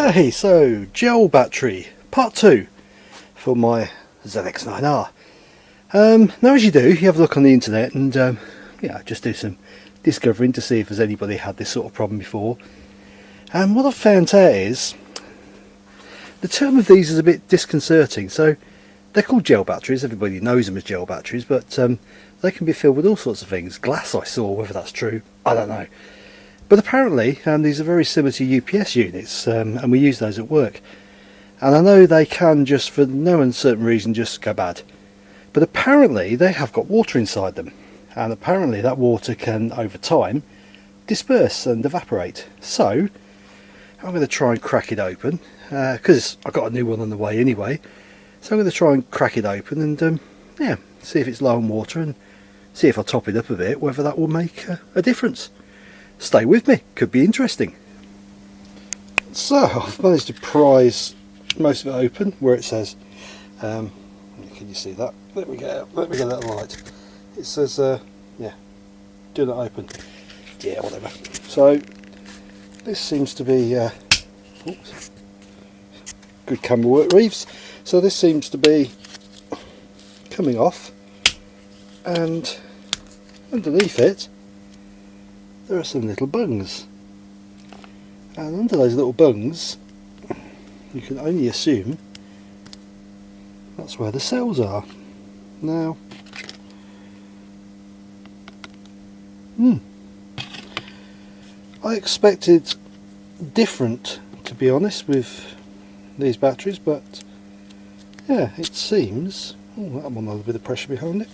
Okay, so gel battery part two for my ZX9R. Um, now, as you do, you have a look on the internet and um, yeah, just do some discovering to see if there's anybody had this sort of problem before. And what I've found out is the term of these is a bit disconcerting. So they're called gel batteries. Everybody knows them as gel batteries, but um, they can be filled with all sorts of things. Glass, I saw. Whether that's true, I don't know. But apparently um, these are very similar to UPS units um, and we use those at work. And I know they can just for no uncertain reason just go bad. But apparently they have got water inside them and apparently that water can over time disperse and evaporate. So I'm going to try and crack it open because uh, I've got a new one on the way anyway. So I'm going to try and crack it open and um, yeah, see if it's low on water and see if I top it up a bit, whether that will make a, a difference stay with me, could be interesting. So I've managed to prise most of it open where it says, um, can you see that? Let me get let me get that light. It says, uh, yeah, do not open. Yeah, whatever. So this seems to be uh, oops, good camera work, Reeves. So this seems to be coming off, and underneath it there are some little bungs. And under those little bungs you can only assume that's where the cells are. Now hmm I expected different to be honest with these batteries but yeah it seems oh that one has a bit of pressure behind it.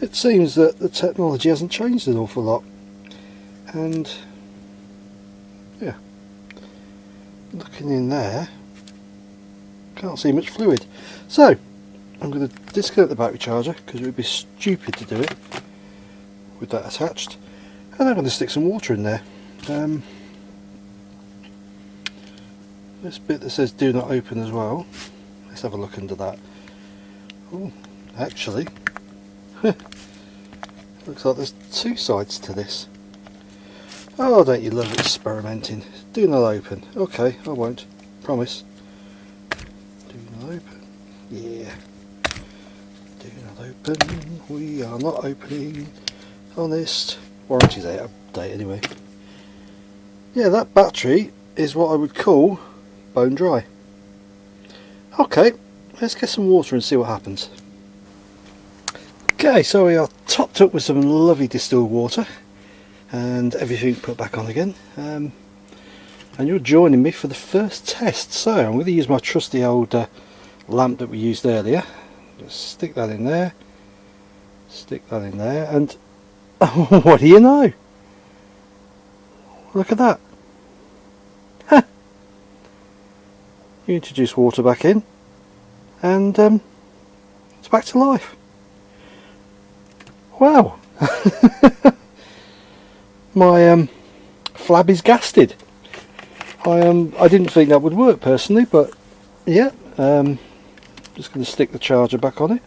It seems that the technology hasn't changed an awful lot and yeah. Looking in there can't see much fluid. So I'm going to disconnect the battery charger because it would be stupid to do it with that attached. And I'm going to stick some water in there. Um, this bit that says do not open as well let's have a look under that. Oh actually looks like there's two sides to this Oh, don't you love experimenting? Do not open. Okay, I won't. Promise. Do not open. Yeah. Do not open. We are not opening. Honest. Warranty's out of date anyway. Yeah, that battery is what I would call bone dry. Okay, let's get some water and see what happens. Okay, so we are topped up with some lovely distilled water and everything put back on again. Um, and you're joining me for the first test. So I'm going to use my trusty old uh, lamp that we used earlier. Just stick that in there. Stick that in there and what do you know? Look at that. You introduce water back in and um, it's back to life. Wow my um, flab is gasted. I um I didn't think that would work personally, but yeah, um, just going to stick the charger back on it.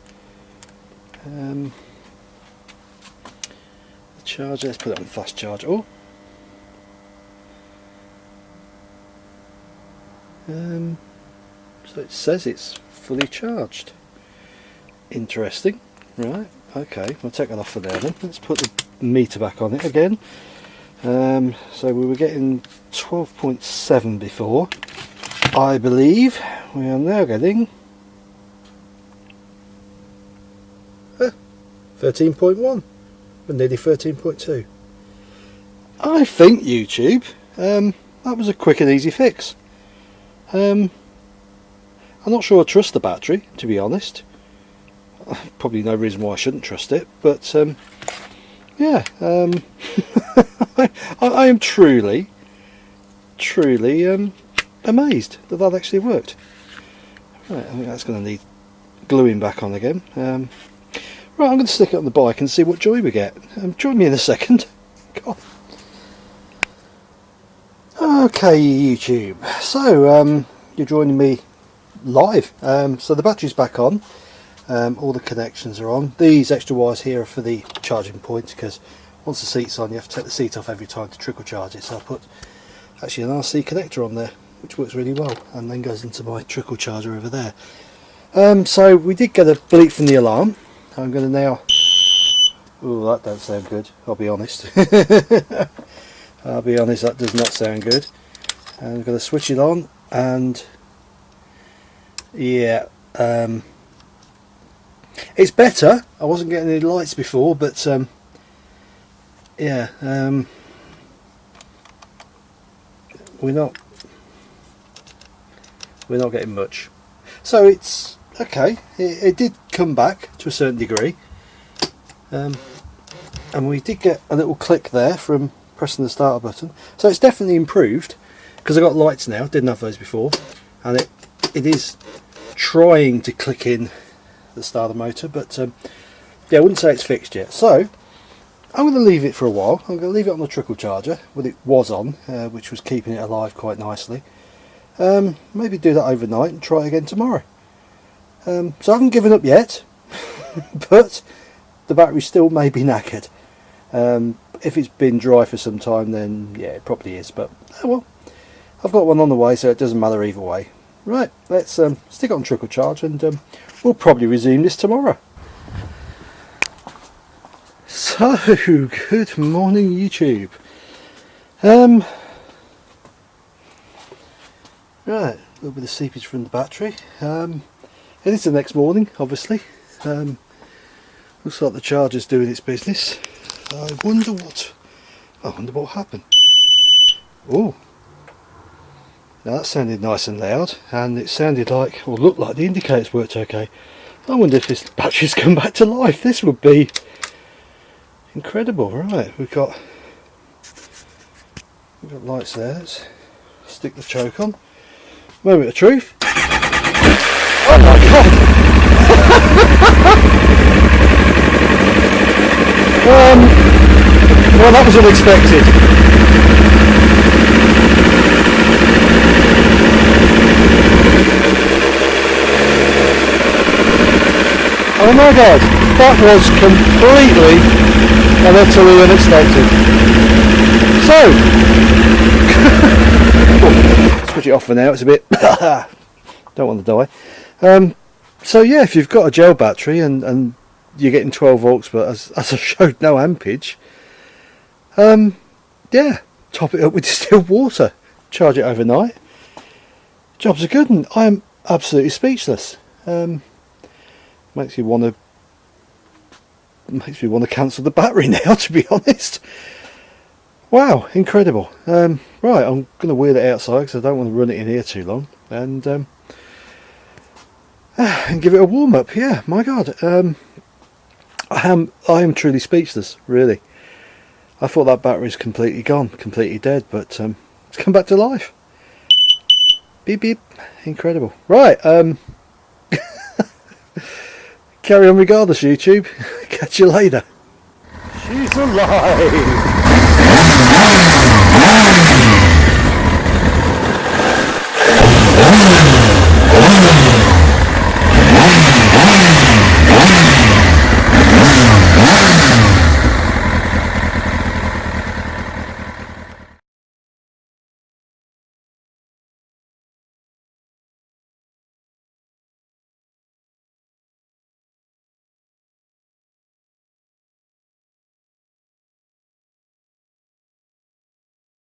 Um, the charger, let's put it on fast charge. Oh, um, so it says it's fully charged. Interesting. Right. Okay, we'll take that off for there then. Let's put the meter back on it again. Um, so we were getting 12.7 before. I believe we are now getting 13.1 and nearly 13.2. I think YouTube, um, that was a quick and easy fix. Um, I'm not sure I trust the battery, to be honest. Probably no reason why I shouldn't trust it, but um, yeah, um, I, I, am truly, truly um, amazed that that actually worked. Right, I think that's going to need gluing back on again. Um, right, I'm going to stick it on the bike and see what joy we get. Um, join me in a second. God. Okay, YouTube. So, um, you're joining me live. Um, so the battery's back on. Um, all the connections are on. These extra wires here are for the charging points because once the seat's on you have to take the seat off every time to trickle charge it. So I put actually an RC connector on there which works really well and then goes into my trickle charger over there. Um, so we did get a bleep from the alarm. I'm going to now oh that don't sound good I'll be honest. I'll be honest that does not sound good. And I'm going to switch it on and yeah um, it's better. I wasn't getting any lights before but um, yeah um, we're not we're not getting much. So it's okay it, it did come back to a certain degree. Um, and we did get a little click there from pressing the starter button. So it's definitely improved because I've got lights now didn't have those before. And it it is trying to click in the starter motor but um, yeah I wouldn't say it's fixed yet. So I'm going to leave it for a while. I'm going to leave it on the trickle charger what it was on uh, which was keeping it alive quite nicely. Um, maybe do that overnight and try again tomorrow. Um, so I haven't given up yet but the battery still may be knackered. Um, if it's been dry for some time then yeah it probably is but oh well. I've got one on the way so it doesn't matter either way. Right let's um, stick on trickle charge and um, we'll probably resume this tomorrow so good morning YouTube. Um, right a little bit of seepage from the battery. Um, it is the next morning obviously. Um, looks like the charger's doing its business. I wonder what I wonder what happened. Oh now that sounded nice and loud and it sounded like or looked like the indicators worked okay. I wonder if this battery's come back to life. This would be incredible right. We've got we've got lights there. Let's stick the choke on. Moment of truth. Oh my god. Um, well that was unexpected. Oh my god. That was completely and utterly unexpected. So, switch it off for now, it's a bit, don't want to die. Um, so yeah, if you've got a gel battery and, and you're getting 12 volts but as, as I showed no ampage, um, yeah, top it up with distilled water, charge it overnight. Jobs are good and I am absolutely speechless. Um, makes you want to makes me want to cancel the battery now to be honest. Wow incredible. Um, right I'm going to wheel it outside because I don't want to run it in here too long and um, and give it a warm up yeah my god um, I am I am truly speechless really. I thought that battery's completely gone completely dead but um, it's come back to life. Beep beep. Incredible. Right um carry on regardless YouTube. Catch you later. She's alive